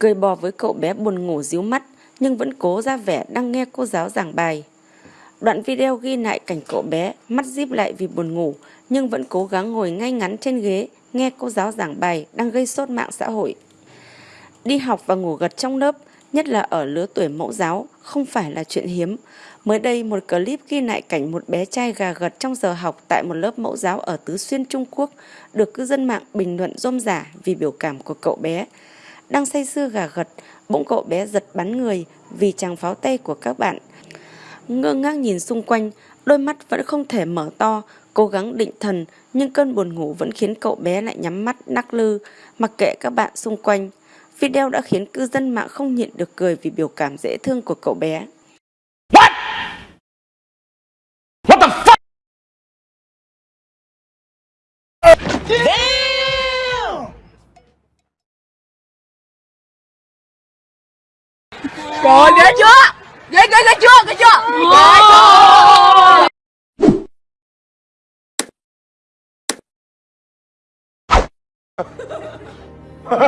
cười bò với cậu bé buồn ngủ díu mắt nhưng vẫn cố ra vẻ đang nghe cô giáo giảng bài. Đoạn video ghi lại cảnh cậu bé mắt díp lại vì buồn ngủ nhưng vẫn cố gắng ngồi ngay ngắn trên ghế nghe cô giáo giảng bài đang gây sốt mạng xã hội. Đi học và ngủ gật trong lớp, nhất là ở lứa tuổi mẫu giáo, không phải là chuyện hiếm. Mới đây, một clip ghi lại cảnh một bé trai gà gật trong giờ học tại một lớp mẫu giáo ở Tứ Xuyên, Trung Quốc, được cư dân mạng bình luận rôm rả vì biểu cảm của cậu bé. Đang say sưa gà gật, bỗng cậu bé giật bắn người vì chàng pháo tay của các bạn. Ngơ ngác nhìn xung quanh, đôi mắt vẫn không thể mở to, cố gắng định thần, nhưng cơn buồn ngủ vẫn khiến cậu bé lại nhắm mắt nắc lư, mặc kệ các bạn xung quanh. Video đã khiến cư dân mạng không nhịn được cười vì biểu cảm dễ thương của cậu bé. What? What the fuck? Damn! Trời ghê chưa? Ghê ghê ghê chưa? Ghê chưa? Ghê chưa?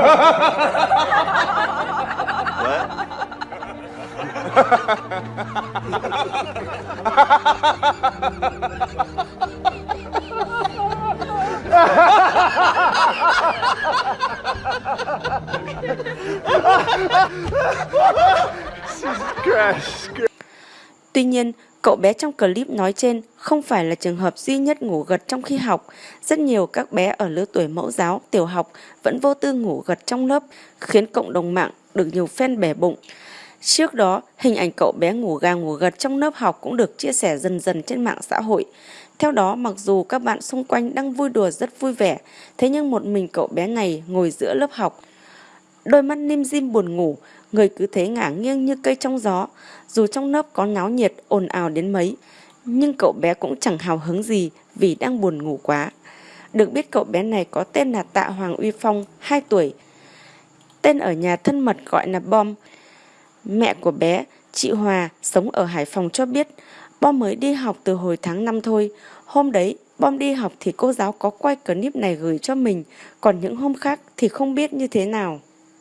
Tuy nhiên, cậu bé trong clip nói trên không phải là trường hợp duy nhất ngủ gật trong khi học. Rất nhiều các bé ở lứa tuổi mẫu giáo, tiểu học vẫn vô tư ngủ gật trong lớp, khiến cộng đồng mạng được nhiều fan bẻ bụng. Trước đó, hình ảnh cậu bé ngủ gà ngủ gật trong lớp học cũng được chia sẻ dần dần trên mạng xã hội. Theo đó, mặc dù các bạn xung quanh đang vui đùa rất vui vẻ, thế nhưng một mình cậu bé này ngồi giữa lớp học. Đôi mắt nim dim buồn ngủ, người cứ thế ngả nghiêng như cây trong gió. Dù trong lớp có náo nhiệt, ồn ào đến mấy, nhưng cậu bé cũng chẳng hào hứng gì vì đang buồn ngủ quá. Được biết cậu bé này có tên là Tạ Hoàng Uy Phong, 2 tuổi. Tên ở nhà thân mật gọi là Bom. Mẹ của bé, chị Hòa, sống ở Hải Phòng cho biết, Bom mới đi học từ hồi tháng 5 thôi. Hôm đấy, Bom đi học thì cô giáo có quay clip này gửi cho mình, còn những hôm khác thì không biết như thế nào.